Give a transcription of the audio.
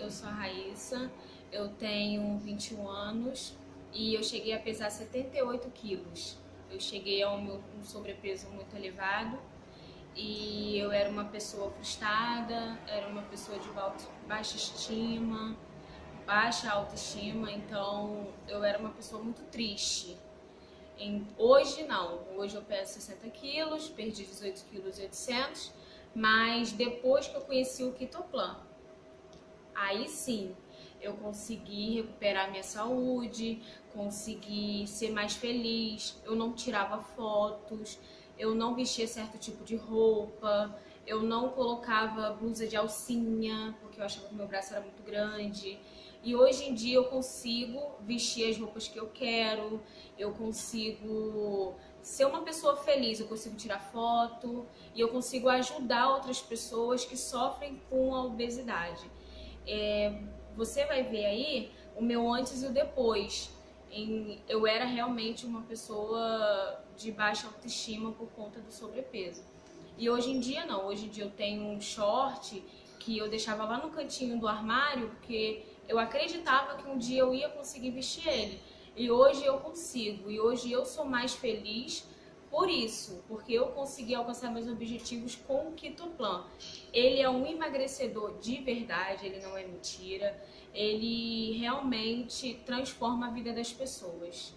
eu sou a Raíssa, eu tenho 21 anos e eu cheguei a pesar 78 quilos. Eu cheguei a um, um sobrepeso muito elevado e eu era uma pessoa frustrada, era uma pessoa de baixa estima, baixa autoestima, então eu era uma pessoa muito triste. Em, hoje não, hoje eu peso 60 quilos, perdi 18 quilos e 800, mas depois que eu conheci o Kitoplan, aí sim eu consegui recuperar minha saúde, consegui ser mais feliz, eu não tirava fotos, eu não vestia certo tipo de roupa, eu não colocava blusa de alcinha, porque eu achava que meu braço era muito grande. E hoje em dia eu consigo vestir as roupas que eu quero, eu consigo ser uma pessoa feliz, eu consigo tirar foto e eu consigo ajudar outras pessoas que sofrem com a obesidade. É, você vai ver aí o meu antes e o depois. Em, eu era realmente uma pessoa de baixa autoestima por conta do sobrepeso. E hoje em dia não, hoje em dia eu tenho um short que eu deixava lá no cantinho do armário porque eu acreditava que um dia eu ia conseguir vestir ele. E hoje eu consigo, e hoje eu sou mais feliz por isso, porque eu consegui alcançar meus objetivos com o Kitoplan. Ele é um emagrecedor de verdade, ele não é mentira. Ele realmente transforma a vida das pessoas.